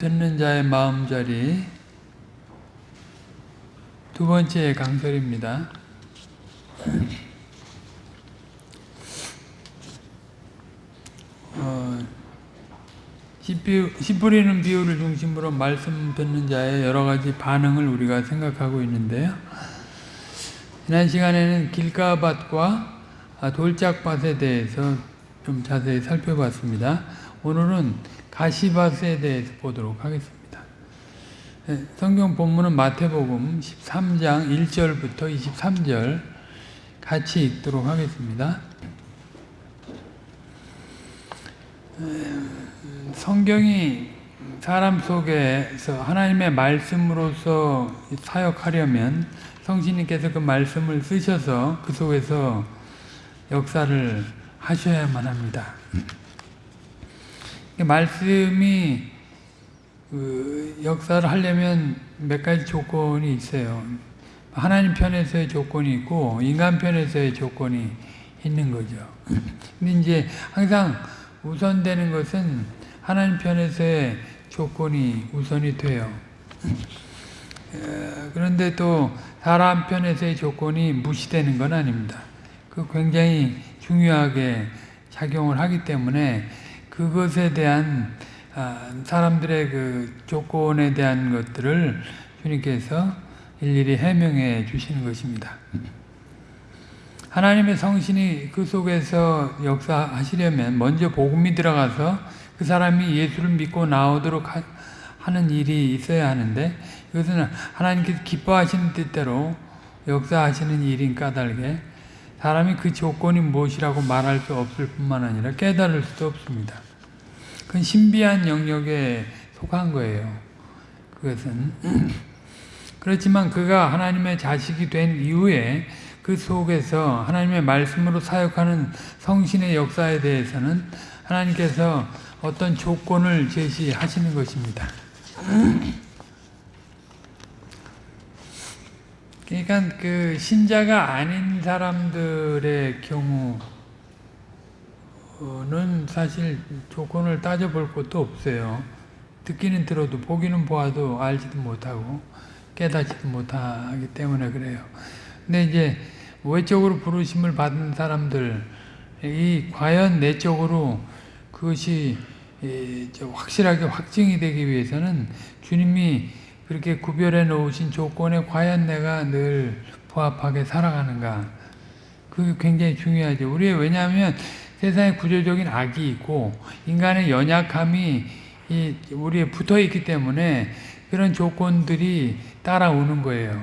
듣는 자의 마음자리 두 번째 강설입니다. 어, 씨 뿌리는 비유를 중심으로 말씀 듣는 자의 여러 가지 반응을 우리가 생각하고 있는데요. 지난 시간에는 길가밭과 돌짝밭에 대해서 좀 자세히 살펴봤습니다. 오늘은 가시밭에 대해서 보도록 하겠습니다. 네, 성경 본문은 마태복음 13장 1절부터 23절 같이 읽도록 하겠습니다. 성경이 사람 속에서 하나님의 말씀으로서 사역하려면 성신님께서 그 말씀을 쓰셔서 그 속에서 역사를 하셔야만 합니다. 말씀이 그 역사를 하려면 몇 가지 조건이 있어요. 하나님 편에서의 조건이 있고 인간 편에서의 조건이 있는 거죠. 근데 이제 항상 우선되는 것은 하나님 편에서의 조건이 우선이 돼요. 그런데 또 사람 편에서의 조건이 무시되는 건 아닙니다. 그 굉장히 중요하게 작용을 하기 때문에 그것에 대한 사람들의 그 조건에 대한 것들을 주님께서 일일이 해명해 주시는 것입니다. 하나님의 성신이 그 속에서 역사하시려면 먼저 복음이 들어가서 그 사람이 예수를 믿고 나오도록 하 는 일이 있어야 하는데 이것은 하나님께서 기뻐하시는 뜻대로 역사하시는 일인 까닭에 사람이 그 조건이 무엇이라고 말할 수 없을 뿐만 아니라 깨달을 수도 없습니다. 그건 신비한 영역에 속한 거예요. 그것은 그렇지만 그가 하나님의 자식이 된 이후에 그 속에서 하나님의 말씀으로 사역하는 성신의 역사에 대해서는 하나님께서 어떤 조건을 제시하시는 것입니다. 그러니까 그 신자가 아닌 사람들의 경우 는 사실 조건을 따져볼 것도 없어요. 듣기는 들어도 보기는 보아도 알지도 못하고 깨닫지도 못하기 때문에 그래요. 근데 이제 외적으로 부르심을 받은 사람들 이 과연 내적으로 그것이 확실하게 확증이 되기 위해서는 주님이 그렇게 구별해 놓으신 조건에 과연 내가 늘 부합하게 살아가는가 그게 굉장히 중요하죠. 우리 왜냐하면 세상에 구조적인 악이 있고 인간의 연약함이 우리에 붙어 있기 때문에 그런 조건들이 따라오는 거예요.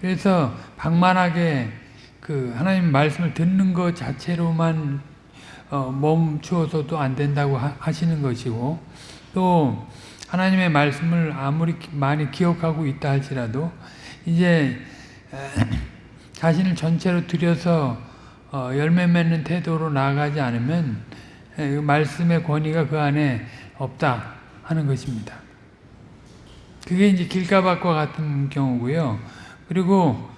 그래서 방만하게 그 하나님 말씀을 듣는 것 자체로만 어 멈추어서도 안 된다고 하시는 것이고 또 하나님의 말씀을 아무리 많이 기억하고 있다 할지라도 이제 자신을 전체로 들여서 어 열매 맺는 태도로 나아가지 않으면 그 말씀의 권위가 그 안에 없다 하는 것입니다. 그게 이제 길가밭과 같은 경우고요. 그리고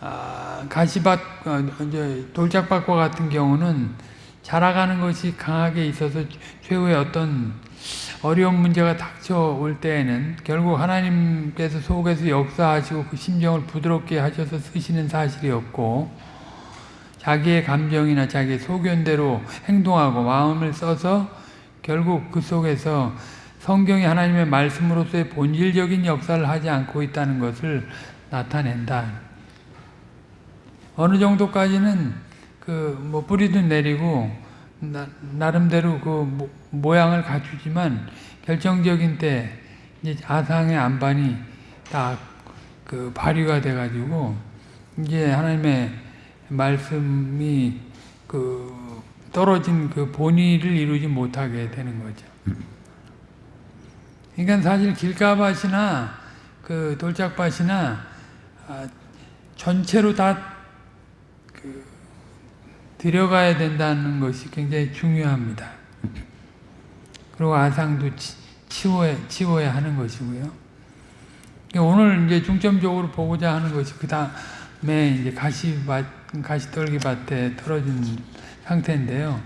아, 가시밭, 어, 돌짝밭과 같은 경우는 자라가는 것이 강하게 있어서 최후의 어떤 어려운 문제가 닥쳐올 때에는 결국 하나님께서 속에서 역사하시고 그 심정을 부드럽게 하셔서 쓰시는 사실이 없고 자기의 감정이나 자기의 소견대로 행동하고 마음을 써서 결국 그 속에서 성경이 하나님의 말씀으로서의 본질적인 역사를 하지 않고 있다는 것을 나타낸다. 어느 정도까지는 그 뭐 뿌리도 내리고 나, 름대로그 모양을 갖추지만 결정적인 때 이제 아상의 안반이 딱 그 발휘가 돼가지고 이제 하나님의 말씀이 그 떨어진 그 본의를 이루지 못하게 되는 거죠. 그러니까 사실 길가밭이나 그 돌짝밭이나 아, 전체로 다 그 들여가야 된다는 것이 굉장히 중요합니다. 그리고 아상도 치워야, 치워야 하는 것이고요. 오늘 이제 중점적으로 보고자 하는 것이 그 다음에 이제 가시밭, 가시떨기밭에 떨어진 상태인데요.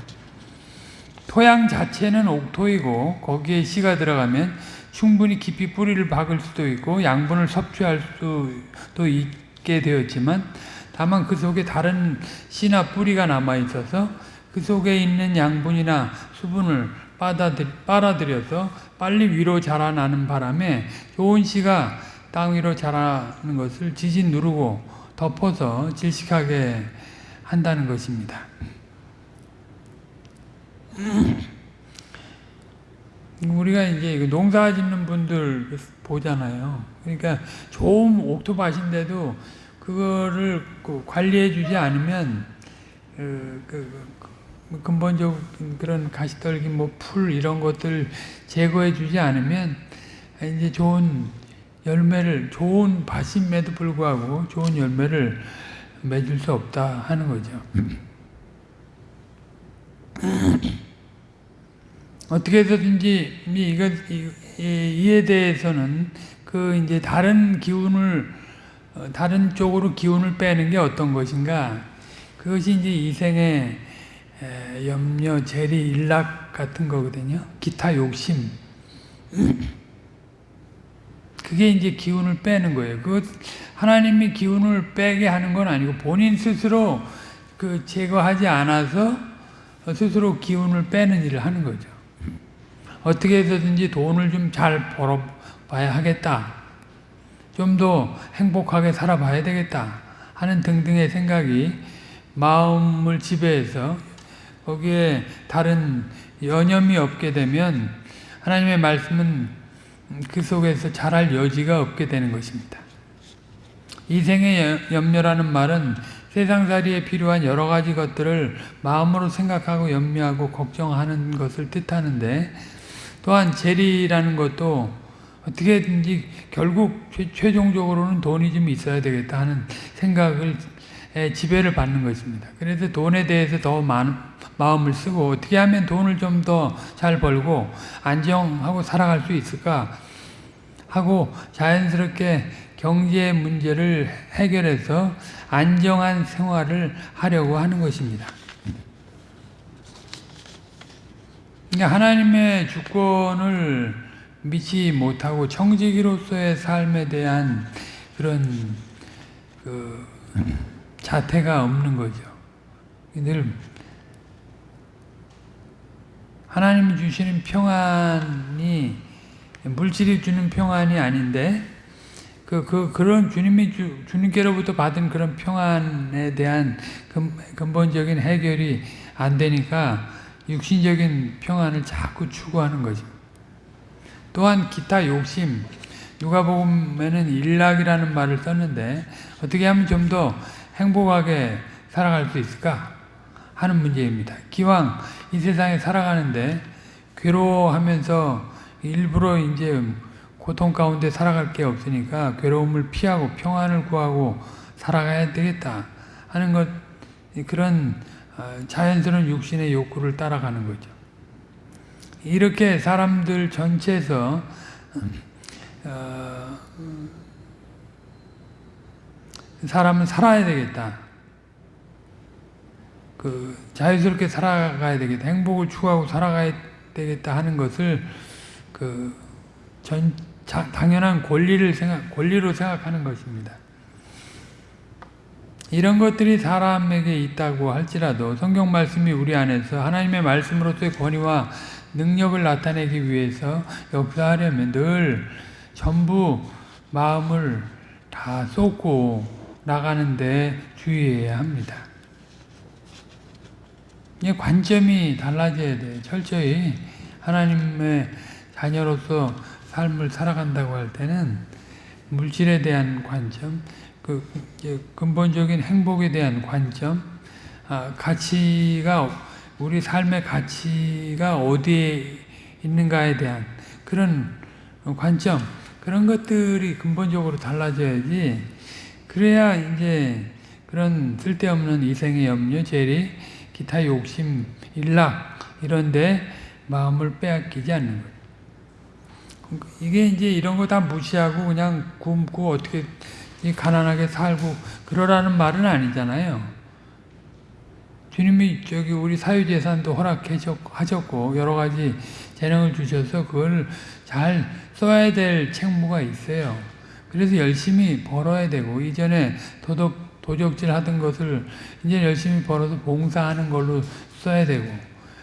토양 자체는 옥토이고 거기에 씨가 들어가면 충분히 깊이 뿌리를 박을 수도 있고 양분을 섭취할 수도 있게 되었지만 다만 그 속에 다른 씨나 뿌리가 남아 있어서 그 속에 있는 양분이나 수분을 빨아들, 빨아들여서 빨리 위로 자라나는 바람에 좋은 씨가 땅 위로 자라는 것을 지진 누르고 덮어서 질식하게 한다는 것입니다. 우리가 이제 농사 짓는 분들 보잖아요. 그러니까 좋은 옥토밭인데도 그거를 그 관리해 주지 않으면 그, 그, 그 근본적인 그런 가시떨기 뭐 풀 이런 것들 제거해 주지 않으면 이제 좋은 열매를 좋은 밭임에도 불구하고 좋은 열매를 맺을 수 없다 하는 거죠. 어떻게 해서든지 이거 이에 대해서는 그 이제 다른 기운을 어, 다른 쪽으로 기운을 빼는 게 어떤 것인가? 그것이 이제 이생의 염려, 재리, 일락 같은 거거든요. 기타 욕심. 그게 이제 기운을 빼는 거예요. 그 하나님이 기운을 빼게 하는 건 아니고 본인 스스로 그 제거하지 않아서 스스로 기운을 빼는 일을 하는 거죠. 어떻게 해서든지 돈을 좀 잘 벌어봐야 하겠다. 좀 더 행복하게 살아봐야 되겠다. 하는 등등의 생각이 마음을 지배해서 거기에 다른 여념이 없게 되면 하나님의 말씀은 그 속에서 자랄 여지가 없게 되는 것입니다. 이생의 염려라는 말은 세상살이에 필요한 여러 가지 것들을 마음으로 생각하고 염려하고 걱정하는 것을 뜻하는데 또한 재리라는 것도 어떻게든지 결국 최 종적으로는 돈이 좀 있어야 되겠다 하는 생각을 지배를 받는 것입니다. 그래서 돈에 대해서 더 많은 마음을 쓰고 어떻게 하면 돈을 좀 더 잘 벌고 안정하고 살아갈 수 있을까 하고 자연스럽게 경제 문제를 해결해서 안정한 생활을 하려고 하는 것입니다. 그러니까 하나님의 주권을 믿지 못하고 청지기로서의 삶에 대한 그런 그 자태가 없는 거죠. 늘 하나님이 주시는 평안이 물질이 주는 평안이 아닌데 그, 그, 그런 주님이 주, 주님께로부터 받은 그런 평안에 대한 근, 본적인 해결이 안 되니까 육신적인 평안을 자꾸 추구하는 거죠. 또한 기타 욕심, 누가복음에는 일락이라는 말을 썼는데 어떻게 하면 좀 더 행복하게 살아갈 수 있을까 하는 문제입니다. 기왕 이 세상에 살아가는데 괴로워하면서 일부러 이제 고통 가운데 살아갈 게 없으니까 괴로움을 피하고 평안을 구하고 살아가야 되겠다 하는 것 그런 어, 자연스러운 육신의 욕구를 따라가는 거죠. 이렇게 사람들 전체에서 어, 사람은 살아야 되겠다. 그 자유스럽게 살아가야 되겠다. 행복을 추구하고 살아가야 되겠다 하는 것을 그전 당연한 권리를 생각 권리로 생각하는 것입니다. 이런 것들이 사람에게 있다고 할지라도 성경 말씀이 우리 안에서 하나님의 말씀으로서의 권위와 능력을 나타내기 위해서 역사하려면 늘 전부 마음을 다 쏟고 나가는데 주의해야 합니다. 이 관점이 달라져야 돼. 철저히 하나님의 자녀로서 삶을 살아간다고 할 때는 물질에 대한 관점, 그 근본적인 행복에 대한 관점, 아, 가치가 우리 삶의 가치가 어디에 있는가에 대한 그런 관점, 그런 것들이 근본적으로 달라져야지. 그래야 이제 그런 쓸데없는 이생의 염려, 재리, 기타 욕심, 일락 이런데 마음을 빼앗기지 않는 거예요. 이게 이제 이런 거 다 무시하고 그냥 굶고 어떻게 가난하게 살고 그러라는 말은 아니잖아요. 주님이 저기 우리 사유재산도 허락하셨고 여러 가지 재능을 주셔서 그걸 잘 써야 될 책무가 있어요. 그래서 열심히 벌어야 되고 이전에 도덕 도적질 하던 것을 이제 열심히 벌어서 봉사하는 걸로 써야 되고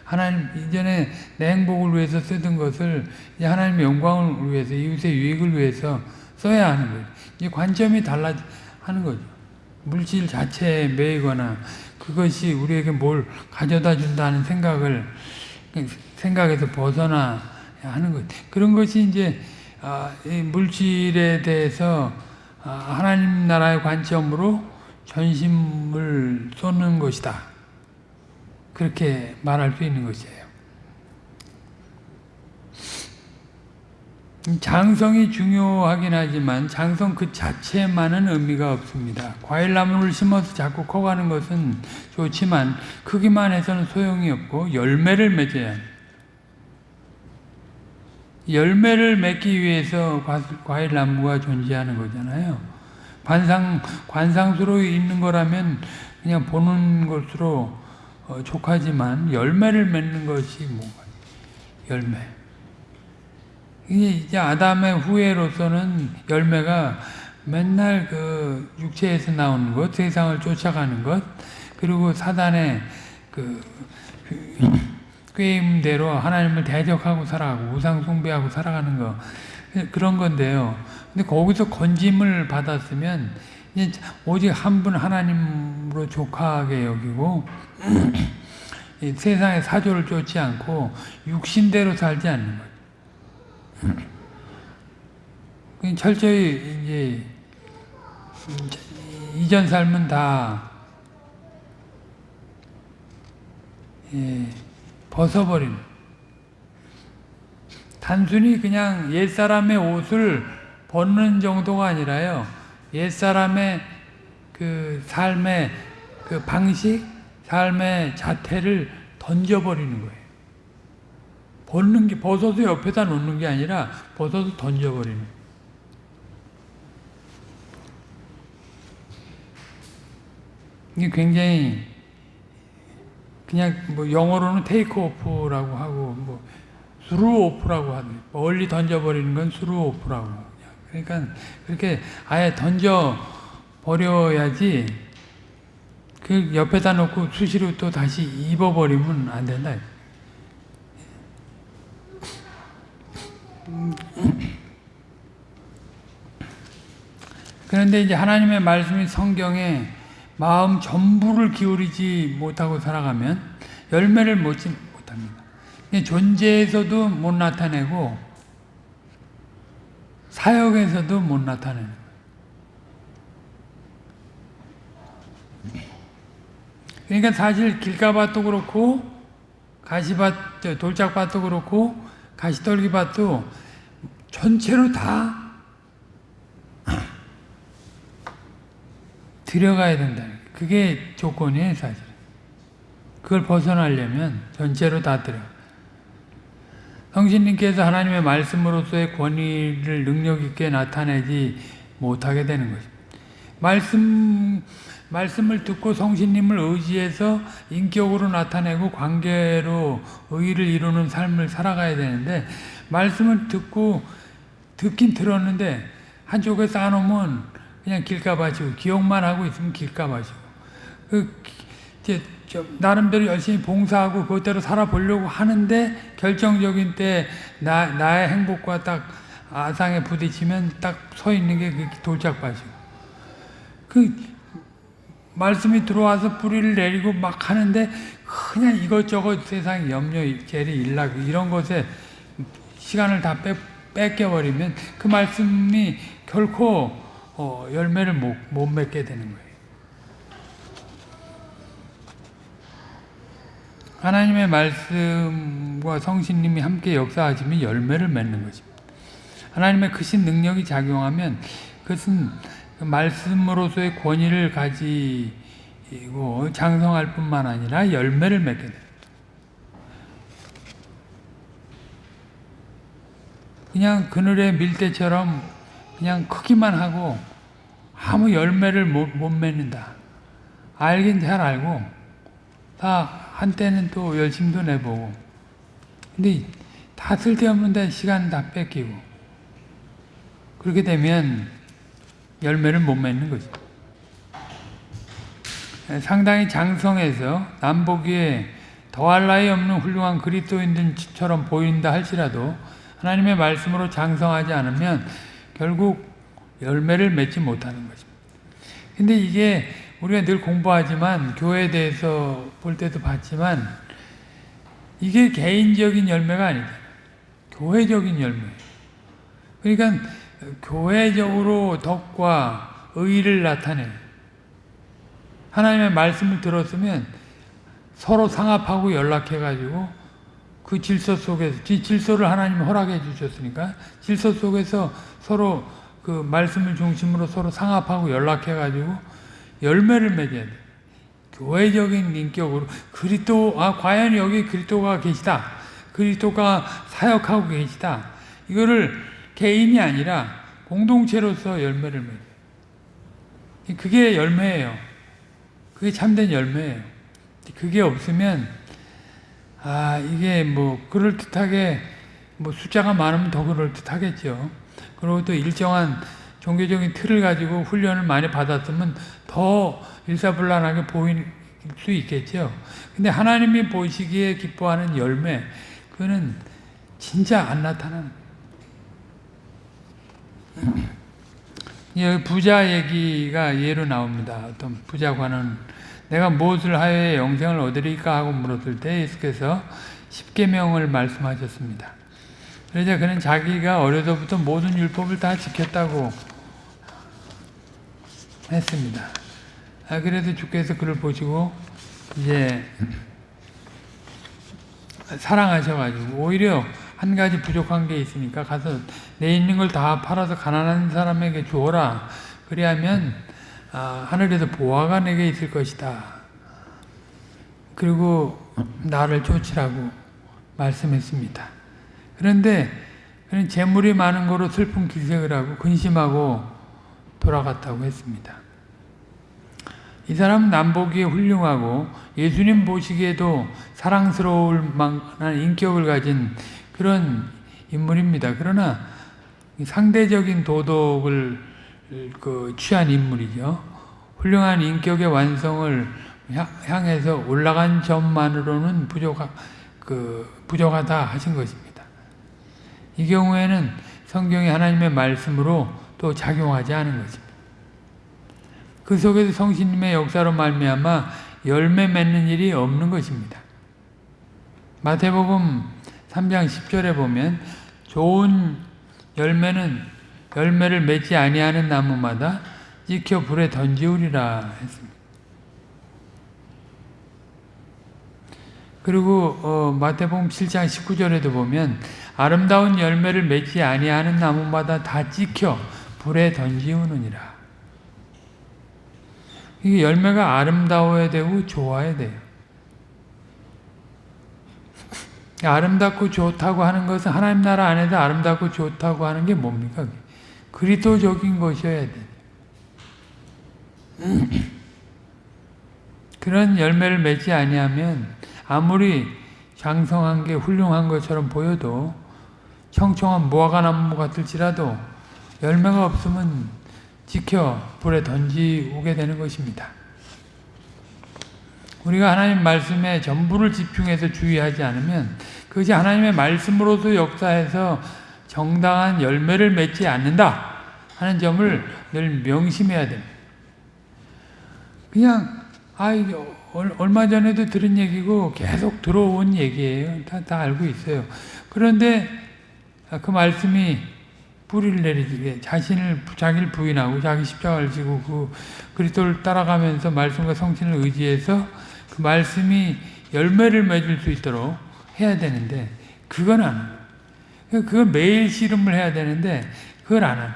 하나님 이전에 내 행복을 위해서 쓰던 것을 이제 하나님의 영광을 위해서 이웃의 유익을 위해서 써야 하는 거예요. 이제 관점이 달라 하는 거죠. 물질 자체에 매이거나 그것이 우리에게 뭘 가져다 준다는 생각을 생각에서 벗어나 하는 것. 그런 것이 이제 아, 이 물질에 대해서 아, 하나님 나라의 관점으로 전심을 쏟는 것이다. 그렇게 말할 수 있는 것이에요. 장성이 중요하긴 하지만 장성 그 자체만은 의미가 없습니다. 과일나무를 심어서 자꾸 커가는 것은 좋지만 크기만 해서는 소용이 없고 열매를 맺어야. 열매를 맺기 위해서 과일나무가 존재하는 거잖아요. 관상, 관상수로 있는 거라면 그냥 보는 것으로 어, 족하지만 열매를 맺는 것이 뭔가 열매. 이제 아담의 후예로서는 열매가 맨날 그 육체에서 나오는 것, 세상을 쫓아가는 것, 그리고 사단의 그 꾀임대로 하나님을 대적하고 살아가고 우상 숭배하고 살아가는 거 그런 건데요. 근데 거기서 건짐을 받았으면 오직 한 분 하나님으로 족하게 여기고 세상의 사조를 쫓지 않고 육신대로 살지 않는 거죠. 철저히 이제 이전 삶은 다 예, 벗어버리는 단순히 그냥 옛사람의 옷을 벗는 정도가 아니라요. 옛사람의 그 삶의 그 방식, 삶의 자태를 던져버리는 거예요. 벗는 게, 벗어서 옆에다 놓는 게 아니라 벗어서 던져버리는 거예요. 이게 굉장히 그냥 뭐 영어로는 테이크 오프라고 하고 뭐 수루 오프라고 하는 멀리 던져버리는 건 수루 오프라고 그러니까 그렇게 아예 던져 버려야지 그 옆에다 놓고 수시로 또 다시 입어버리면 안 된다. 그런데 이제 하나님의 말씀이 성경에 마음 전부를 기울이지 못하고 살아가면 열매를 못지 못합니다. 존재에서도 못 나타내고 사역에서도 못 나타내는 그러니까 사실 길가밭도 그렇고 가시밭, 돌짝밭도 그렇고 가시떨기밭도 전체로 다 들어가야 된다. 그게 조건이에요, 사실. 그걸 벗어나려면 전체로 다 들어. 성신님께서 하나님의 말씀으로서의 권위를 능력 있게 나타내지 못하게 되는 것입니다. 말씀, 말씀을 듣고 성신님을 의지해서 인격으로 나타내고 관계로 의의를 이루는 삶을 살아가야 되는데, 말씀을 듣고, 듣긴 들었는데, 한쪽에 쌓아놓으면 그냥 길가봐지고 기억만 하고 있으면 길가봐지고 그 이제 나름대로 열심히 봉사하고 그것대로 살아보려고 하는데 결정적인 때 나, 나의 행복과 딱 아상에 부딪히면 딱 서 있는 게 돌짝밭이고 그 말씀이 들어와서 뿌리를 내리고 막 하는데 그냥 이것저것 세상 염려, 재리, 일락 이런 것에 시간을 다 뺏, 뺏겨버리면 그 말씀이 결코 어, 열매를 못, 못 맺게 되는 거예요. 하나님의 말씀과 성신님이 함께 역사하시면 열매를 맺는 것입니다. 하나님의 크신 능력이 작용하면 그것은 말씀으로서의 권위를 가지고 장성할 뿐만 아니라 열매를 맺게 됩니다. 그냥 그늘의 밀대처럼 그냥 크기만 하고 아무 열매를 못, 못 맺는다. 알긴 잘 알고 다 한때는 또 열심도 내보고 근데 다 쓸데없는 데 시간 다 뺏기고 그렇게 되면 열매를 못 맺는 거죠. 상당히 장성해서 남보기에 더할 나위 없는 훌륭한 그리스도인들처럼 보인다 할지라도 하나님의 말씀으로 장성하지 않으면 결국 열매를 맺지 못하는 것입니다. 근데 이게 우리가 늘 공부하지만 교회에 대해서 볼 때도 봤지만 이게 개인적인 열매가 아니다. 교회적인 열매. 그러니까 교회적으로 덕과 의를 나타내. 하나님의 말씀을 들었으면 서로 상합하고 연락해가지고 그 질서 속에서 질서를 하나님 허락해 주셨으니까 질서 속에서 서로 그 말씀을 중심으로 서로 상합하고 연락해가지고 열매를 맺어야 돼. 교회적인 인격으로 그리스도 아 과연 여기 그리스도가 계시다. 그리스도가 사역하고 계시다. 이거를 개인이 아니라 공동체로서 열매를 맺어요. 그게 열매예요. 그게 참된 열매예요. 그게 없으면 아 이게 뭐 그럴 듯하게 뭐 숫자가 많으면 더 그럴 듯하겠죠. 그리고 또 일정한 종교적인 틀을 가지고 훈련을 많이 받았으면 더 일사불란하게 보일 수 있겠죠. 근데 하나님이 보시기에 기뻐하는 열매, 그거는 진짜 안 나타나는 여기 부자 얘기가 예로 나옵니다. 어떤 부자관은 내가 무엇을 하여 영생을 얻으리까 하고 물었을 때 예수께서 십계명을 말씀하셨습니다. 그러자 그는 자기가 어려서부터 모든 율법을 다 지켰다고 했습니다. 아, 그래도 주께서 그를 보시고 이제 사랑하셔가지고 오히려 한 가지 부족한 게 있으니까 가서 내 있는 걸 다 팔아서 가난한 사람에게 주어라. 그리하면 아, 하늘에서 보화가 내게 있을 것이다. 그리고 나를 쫓으라고 말씀했습니다. 그런데 그는 재물이 많은 거로 슬픈 기색을 하고 근심하고 돌아갔다고 했습니다. 이 사람은 남보기에 훌륭하고 예수님 보시기에도 사랑스러울 만한 인격을 가진 그런 인물입니다. 그러나 상대적인 도덕을 그 취한 인물이죠. 훌륭한 인격의 완성을 향해서 올라간 점만으로는 부족하, 그 부족하다 하신 것입니다. 이 경우에는 성경이 하나님의 말씀으로 또 작용하지 않은 것입니다. 그 속에서 성신님의 역사로 말미암아 열매 맺는 일이 없는 것입니다. 마태복음 3장 10절에 보면 좋은 열매는 열매를 맺지 아니하는 나무마다 찍혀 불에 던지우리라 했습니다. 그리고 어, 마태복음 7장 19절에도 보면 아름다운 열매를 맺지 아니하는 나무마다 다 찍혀 불에 던지우느니라. 이게 열매가 아름다워야 되고 좋아야 돼요. 아름답고 좋다고 하는 것은 하나님 나라 안에서 아름답고 좋다고 하는 게 뭡니까? 그리스도적인 것이어야 돼. 그런 열매를 맺지 아니하면 아무리 장성한 게 훌륭한 것처럼 보여도 청청한 무화과나무 같을지라도 열매가 없으면 지켜 불에 던지오게 되는 것입니다. 우리가 하나님 말씀에 전부를 집중해서 주의하지 않으면 그것이 하나님의 말씀으로서 역사해서 정당한 열매를 맺지 않는다 하는 점을 늘 명심해야 됩니다. 그냥 아 얼마 전에도 들은 얘기고 계속 들어온 얘기예요. 다, 다 알고 있어요. 그런데 그 말씀이 뿌리를 내리게 자신을 자기를 부인하고 자기 십자가를 지고 그 그리스도를 따라가면서 말씀과 성신을 의지해서 그 말씀이 열매를 맺을 수 있도록 해야 되는데 그건 안 해요. 그건 매일 씨름을 해야 되는데 그걸 안 해요.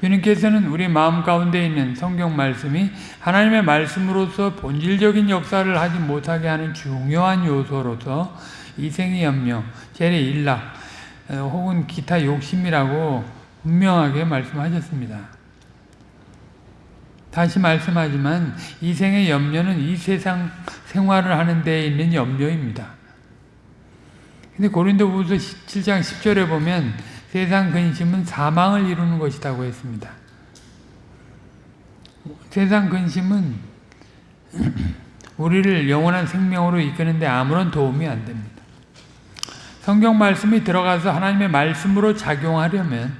주님께서는 우리 마음 가운데 있는 성경 말씀이 하나님의 말씀으로서 본질적인 역사를 하지 못하게 하는 중요한 요소로서 이생의 염려, 재래 일락, 혹은 기타 욕심이라고 분명하게 말씀하셨습니다. 다시 말씀하지만 이생의 염려는 이 세상 생활을 하는 데에 있는 염려입니다. 근데 고린도후서 7장 10절에 보면 세상 근심은 사망을 이루는 것이라고 했습니다. 세상 근심은 우리를 영원한 생명으로 이끄는데 아무런 도움이 안 됩니다. 성경 말씀이 들어가서 하나님의 말씀으로 작용하려면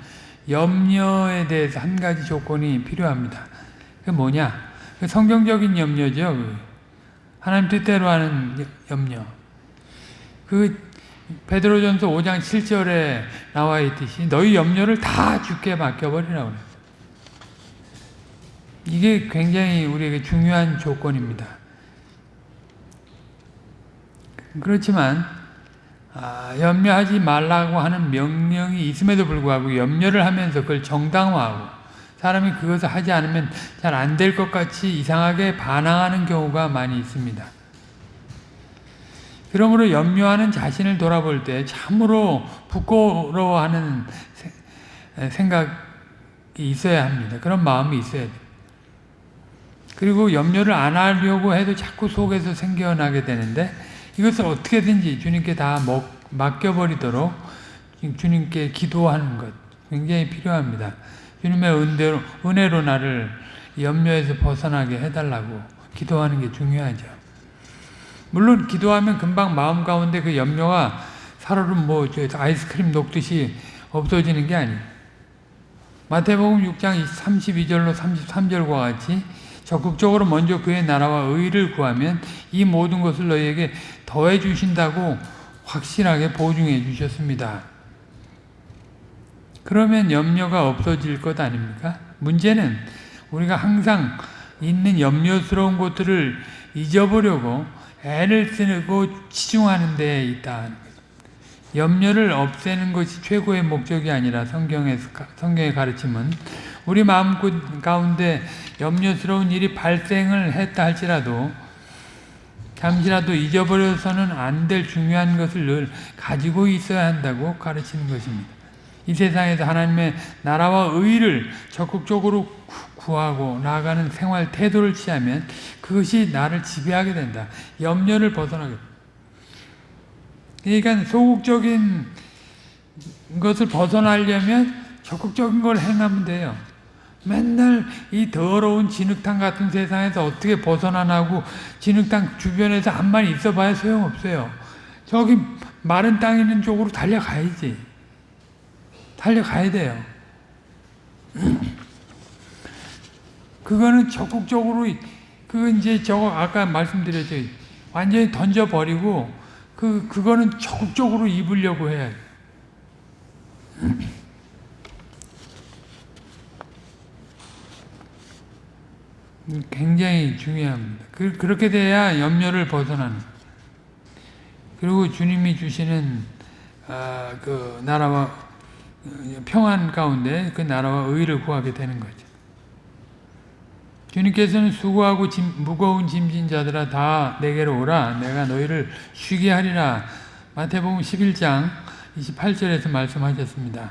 염려에 대해서 한 가지 조건이 필요합니다. 그 뭐냐? 그 성경적인 염려죠. 그 하나님 뜻대로 하는 염려. 그 베드로전서 5장 7절에 나와 있듯이 너희 염려를 다 주께 맡겨버리라고 그랬어요. 이게 굉장히 우리에게 중요한 조건입니다. 그렇지만 아, 염려하지 말라고 하는 명령이 있음에도 불구하고 염려를 하면서 그걸 정당화하고 사람이 그것을 하지 않으면 잘 안 될 것 같이 이상하게 반항하는 경우가 많이 있습니다. 그러므로 염려하는 자신을 돌아볼 때 참으로 부끄러워하는 생각이 있어야 합니다. 그런 마음이 있어야 돼요. 그리고 염려를 안 하려고 해도 자꾸 속에서 생겨나게 되는데 이것을 어떻게든지 주님께 다 맡겨버리도록 주님께 기도하는 것 굉장히 필요합니다. 주님의 은혜로, 은혜로 나를 염려에서 벗어나게 해달라고 기도하는 게 중요하죠. 물론 기도하면 금방 마음 가운데 그 염려가 살얼음 뭐 아이스크림 녹듯이 없어지는 게 아니에요. 마태복음 6장 32절로 33절과 같이 적극적으로 먼저 그의 나라와 의를 구하면 이 모든 것을 너희에게 더해 주신다고 확실하게 보증해 주셨습니다. 그러면 염려가 없어질 것 아닙니까? 문제는 우리가 항상 있는 염려스러운 것들을 잊어보려고 애를 쓰고 치중하는 데 있다. 염려를 없애는 것이 최고의 목적이 아니라 성경에서, 성경의 가르침은 우리 마음 가운데 염려스러운 일이 발생을 했다 할지라도 잠시라도 잊어버려서는 안 될 중요한 것을 늘 가지고 있어야 한다고 가르치는 것입니다. 이 세상에서 하나님의 나라와 의를 적극적으로 구하고 나아가는 생활 태도를 취하면 그것이 나를 지배하게 된다. 염려를 벗어나게 그러니까 소극적인 것을 벗어나려면 적극적인 걸 행하면 돼요. 맨날 이 더러운 진흙탕 같은 세상에서 어떻게 벗어나나고 진흙탕 주변에서 한만 있어봐야 소용없어요. 저기 마른 땅 있는 쪽으로 달려가야지. 달려가야 돼요. 그거는 적극적으로 그 이제 저거 아까 말씀드렸죠. 완전히 던져버리고 그 그거는 적극적으로 입으려고 해야 돼. 굉장히 중요합니다. 그, 그렇게 돼야 염려를 벗어나는. 그리고 주님이 주시는 아, 그 나라와 평안 가운데 그 나라와 의를 구하게 되는 거죠. 주님께서는 수고하고 짐, 무거운 짐진 자들아 다 내게로 오라 내가 너희를 쉬게 하리라 마태복음 11장 28절에서 말씀하셨습니다.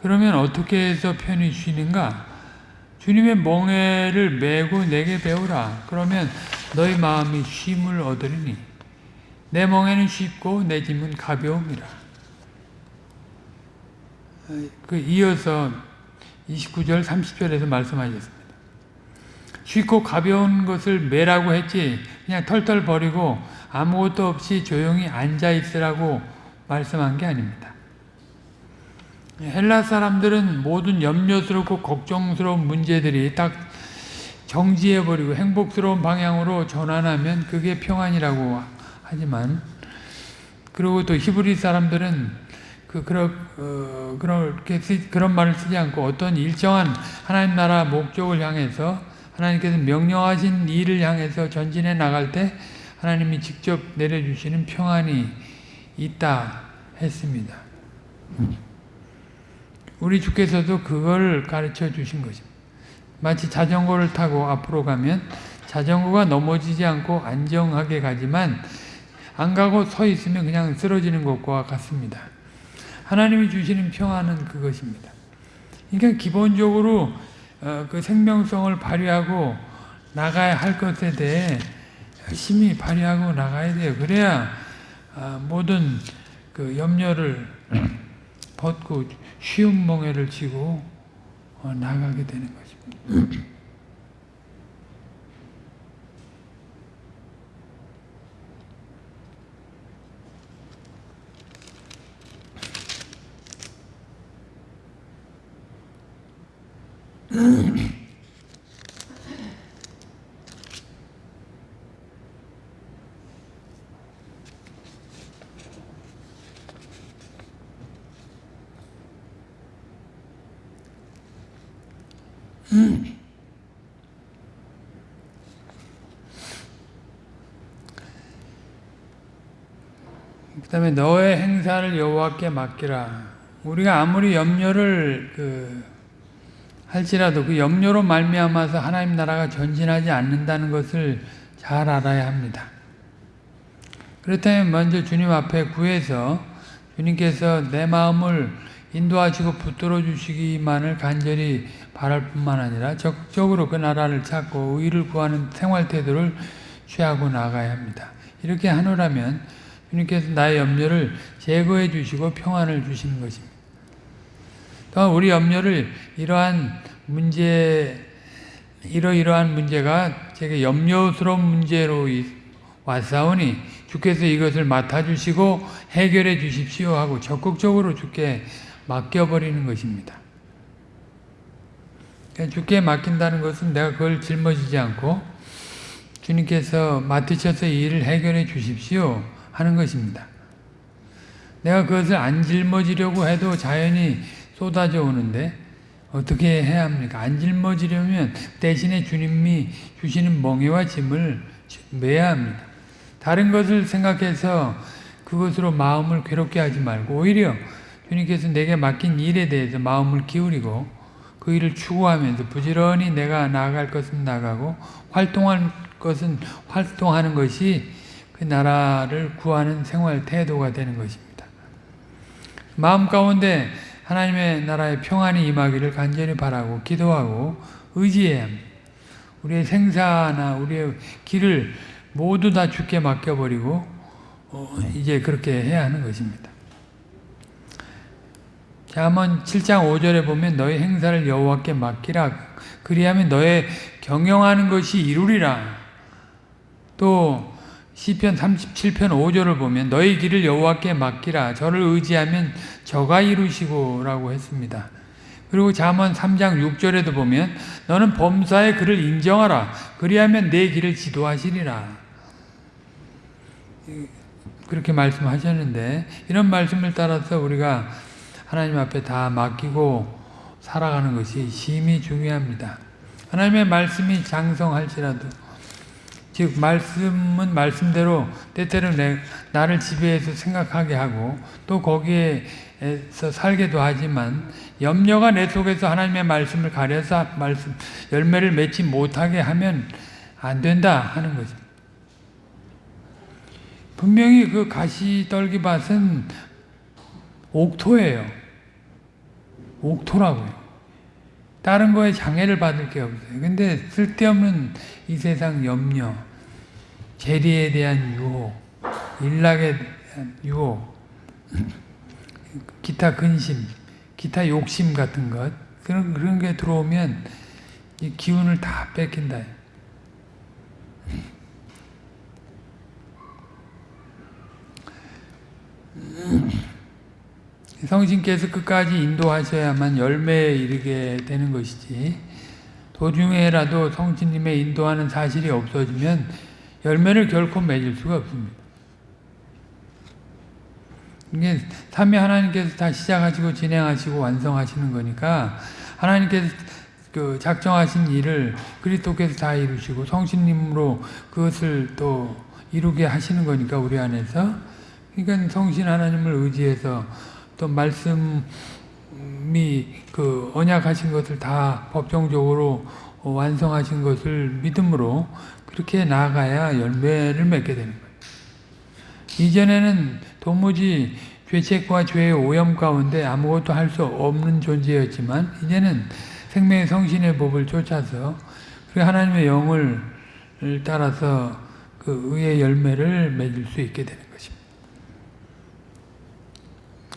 그러면 어떻게 해서 편히 쉬는가? 주님의 멍에를 메고 내게 배우라. 그러면 너희 마음이 쉼을 얻으리니 내 멍에는 쉽고 내 짐은 가벼움이라. 그 이어서 29절 30절에서 말씀하셨습니다. 쉽고 가벼운 것을 매라고 했지 그냥 털털 버리고 아무것도 없이 조용히 앉아 있으라고 말씀한 게 아닙니다. 헬라 사람들은 모든 염려스럽고 걱정스러운 문제들이 딱 정지해버리고 행복스러운 방향으로 전환하면 그게 평안이라고 하지만 그리고 또 히브리 사람들은 그 그런 어, 그렇게 쓰, 그런 말을 쓰지 않고 어떤 일정한 하나님 나라 목적을 향해서 하나님께서 명령하신 일을 향해서 전진해 나갈 때 하나님이 직접 내려주시는 평안이 있다 했습니다. 우리 주께서도 그걸 가르쳐 주신 것입니다. 마치 자전거를 타고 앞으로 가면 자전거가 넘어지지 않고 안정하게 가지만 안 가고 서 있으면 그냥 쓰러지는 것과 같습니다. 하나님이 주시는 평안은 그것입니다. 그러니까 기본적으로 어, 그 생명성을 발휘하고 나가야 할 것에 대해 열심히 발휘하고 나가야 돼요. 그래야 어, 모든 그 염려를 벗고 쉬운 멍에를 쥐고 어, 나가게 되는 것입니다. 다음에 너의 행사를 여호와께 맡기라. 우리가 아무리 염려를 그 할지라도 그 염려로 말미암아서 하나님 나라가 전진하지 않는다는 것을 잘 알아야 합니다. 그렇다면 먼저 주님 앞에 구해서 주님께서 내 마음을 인도하시고 붙들어 주시기만을 간절히 바랄 뿐만 아니라 적극적으로 그 나라를 찾고 의를 구하는 생활 태도를 취하고 나가야 합니다. 이렇게 하노라면 주님께서 나의 염려를 제거해 주시고 평안을 주시는 것입니다. 또한 우리 염려를 이러한 문제, 이러이러한 문제가 제게 염려스러운 문제로 왔사오니 주께서 이것을 맡아주시고 해결해 주십시오 하고 적극적으로 주께 맡겨버리는 것입니다. 주께 맡긴다는 것은 내가 그걸 짊어지지 않고 주님께서 맡으셔서 이 일을 해결해 주십시오 하는 것입니다. 내가 그것을 안 짊어지려고 해도 자연히 쏟아져 오는데 어떻게 해야 합니까? 안 짊어지려면 대신에 주님이 주시는 멍에와 짐을 매야 합니다. 다른 것을 생각해서 그것으로 마음을 괴롭게 하지 말고 오히려 주님께서 내게 맡긴 일에 대해서 마음을 기울이고 그 일을 추구하면서 부지런히 내가 나아갈 것은 나가고 활동할 것은 활동하는 것이 그 나라를 구하는 생활 태도가 되는 것입니다. 마음 가운데 하나님의 나라의 평안이 임하기를 간절히 바라고 기도하고 합니다. 우리의 생사나 우리의 길을 모두 다 주께 맡겨버리고 어, 이제 그렇게 해야 하는 것입니다. 자, 한번 7장 5절에 보면 너의 행사를 여호와께 맡기라. 그리하면 너의 경영하는 것이 이루리라. 또 시편 37편 5절을 보면 너희 길을 여호와께 맡기라. 저를 의지하면 저가 이루시고 라고 했습니다. 그리고 잠언 3장 6절에도 보면 너는 범사의 그를 인정하라. 그리하면 내 길을 지도하시리라. 그렇게 말씀하셨는데 이런 말씀을 따라서 우리가 하나님 앞에 다 맡기고 살아가는 것이 심히 중요합니다. 하나님의 말씀이 장성할지라도 즉 말씀은 말씀대로 때때로 내, 나를 지배해서 생각하게 하고 또 거기에서 살게도 하지만 염려가 내 속에서 하나님의 말씀을 가려서 말씀 열매를 맺지 못하게 하면 안 된다 하는 거죠. 분명히 그 가시떨기밭은 옥토예요. 옥토라고요. 다른 거에 장애를 받을 게 없어요. 근데 쓸데없는 이 세상 염려, 재리에 대한 유혹, 일락에 대한 유혹, 기타 근심, 기타 욕심 같은 것, 그런, 그런 게 들어오면 이 기운을 다 뺏긴다. 성신께서 끝까지 인도하셔야만 열매에 이르게 되는 것이지 도중에라도 성신님의 인도하는 사실이 없어지면 열매를 결코 맺을 수가 없습니다. 이게 삼위 하나님께서 다 시작하시고 진행하시고 완성하시는 거니까 하나님께서 그 작정하신 일을 그리스도께서 다 이루시고 성신님으로 그것을 또 이루게 하시는 거니까 우리 안에서 그러니까 성신 하나님을 의지해서 또 말씀이 그 언약하신 것을 다 법정적으로 완성하신 것을 믿음으로 그렇게 나아가야 열매를 맺게 되는 거예요. 이전에는 도무지 죄책과 죄의 오염 가운데 아무것도 할 수 없는 존재였지만 이제는 생명의 성신의 법을 쫓아서 그 하나님의 영을 따라서 그 의의 열매를 맺을 수 있게 되는 것입니다.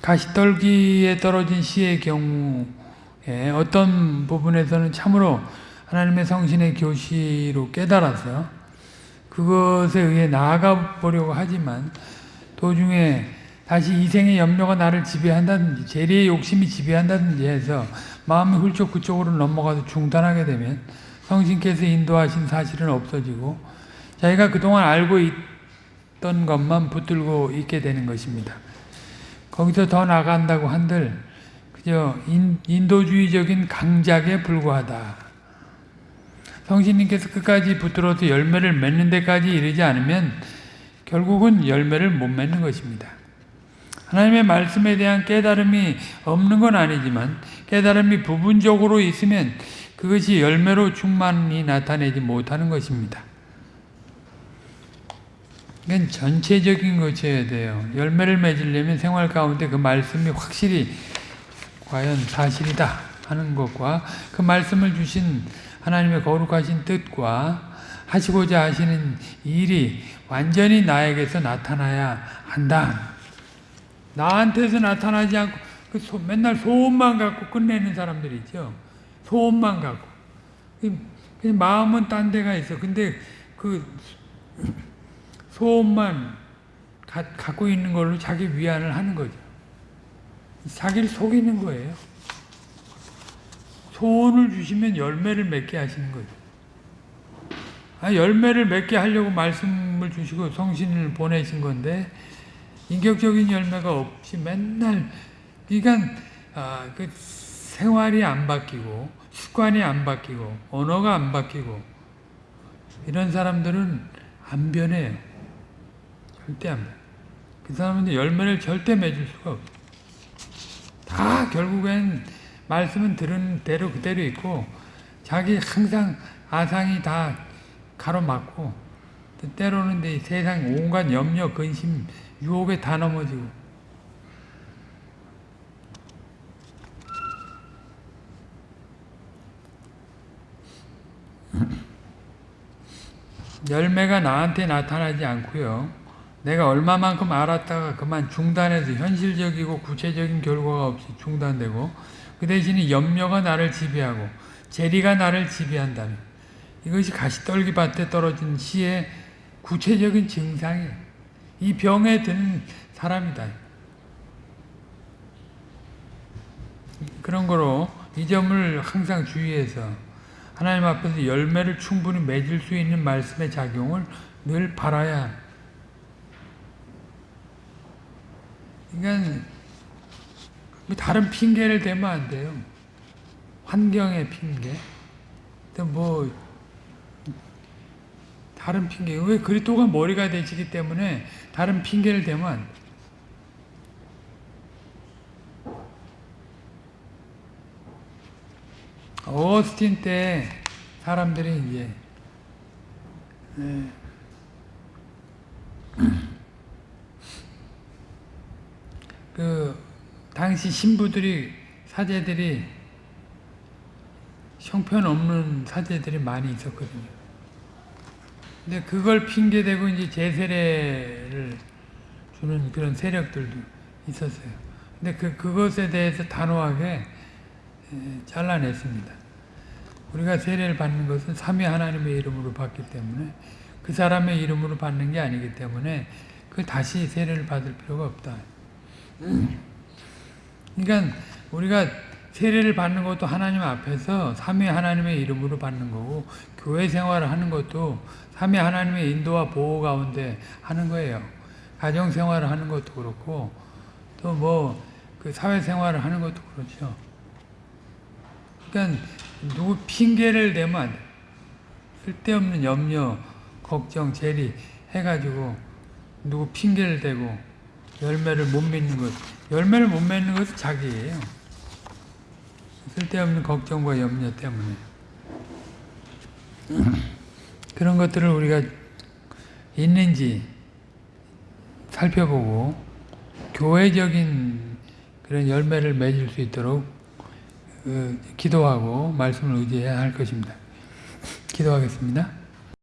가시떨기에 떨어진 씨의 경우에 어떤 부분에서는 참으로 하나님의 성신의 교시로 깨달아서 그것에 의해 나아가 보려고 하지만 도중에 다시 이생의 염려가 나를 지배한다든지 재리의 욕심이 지배한다든지 해서 마음이 훌쩍 그쪽으로 넘어가서 중단하게 되면 성신께서 인도하신 사실은 없어지고 자기가 그동안 알고 있던 것만 붙들고 있게 되는 것입니다. 거기서 더 나간다고 한들 그저 인, 도주의적인 강작에 불과하다. 성신님께서 끝까지 붙들어서 열매를 맺는 데까지 이르지 않으면 결국은 열매를 못 맺는 것입니다. 하나님의 말씀에 대한 깨달음이 없는 건 아니지만 깨달음이 부분적으로 있으면 그것이 열매로 충만히 나타내지 못하는 것입니다. 이건 전체적인 것이어야 돼요. 열매를 맺으려면 생활 가운데 그 말씀이 확실히 과연 사실이다 하는 것과 그 말씀을 주신 하나님의 거룩하신 뜻과 하시고자 하시는 일이 완전히 나에게서 나타나야 한다. 나한테서 나타나지 않고 그 소, 맨날 소원만 갖고 끝내는 사람들 있죠. 소원만 갖고. 마음은 딴 데가 있어. 근데 그 소원만 가, 갖고 있는 걸로 자기 위안을 하는 거죠. 자기를 속이는 거예요. 소원을 주시면 열매를 맺게 하시는 거죠. 아, 열매를 맺게 하려고 말씀을 주시고 성신을 보내신 건데 인격적인 열매가 없이 맨날 그러니까 아, 그 생활이 안 바뀌고 습관이 안 바뀌고 언어가 안 바뀌고 이런 사람들은 안 변해요. 절대 안 변해. 그 사람은 열매를 절대 맺을 수가 없어. 다 결국엔 말씀은 들은 대로 그대로 있고 자기 항상 아상이 다 가로막고 때로는 내 세상 온갖 염려, 근심, 유혹에 다 넘어지고 열매가 나한테 나타나지 않고요. 내가 얼마만큼 알았다가 그만 중단해서 현실적이고 구체적인 결과가 없이 중단되고 그 대신에 염려가 나를 지배하고 재리가 나를 지배한다면 이것이 가시떨기 밭에 떨어진 시의 구체적인 증상이에요. 이 병에 든 사람이다. 그런 거로 이 점을 항상 주의해서 하나님 앞에서 열매를 충분히 맺을 수 있는 말씀의 작용을 늘 바라야. 그러니까 다른 핑계를 대면 안 돼요. 환경의 핑계. 뭐 다른 핑계. 왜 그리스도가 머리가 되시기 때문에 다른 핑계를 대면 안 돼. 오스틴 때 사람들이 이제 네. 그 당시 신부들이 사제들이 형편없는 사제들이 많이 있었거든요. 근데 그걸 핑계대고 이제 제세례를 주는 그런 세력들도 있었어요. 근데 그, 그것에 대해서 단호하게 잘라냈습니다. 우리가 세례를 받는 것은 삼위 하나님의 이름으로 받기 때문에 그 사람의 이름으로 받는 게 아니기 때문에 그 다시 세례를 받을 필요가 없다. 그러니까 우리가 세례를 받는 것도 하나님 앞에서 삼위 하나님의 이름으로 받는 거고 교회 생활을 하는 것도 삼위 하나님의 인도와 보호 가운데 하는 거예요. 가정 생활을 하는 것도 그렇고 또 뭐 그 사회 생활을 하는 것도 그렇죠. 그러니까 누구 핑계를 대면 안 돼. 쓸데없는 염려, 걱정, 재리 해가지고 누구 핑계를 대고 열매를 못 맺는 것. 열매를 못 맺는 것은 자기예요. 쓸데없는 걱정과 염려 때문에. 그런 것들을 우리가 있는지 살펴보고 교회적인 그런 열매를 맺을 수 있도록 어, 기도하고 말씀을 의지해야 할 것입니다. 기도하겠습니다.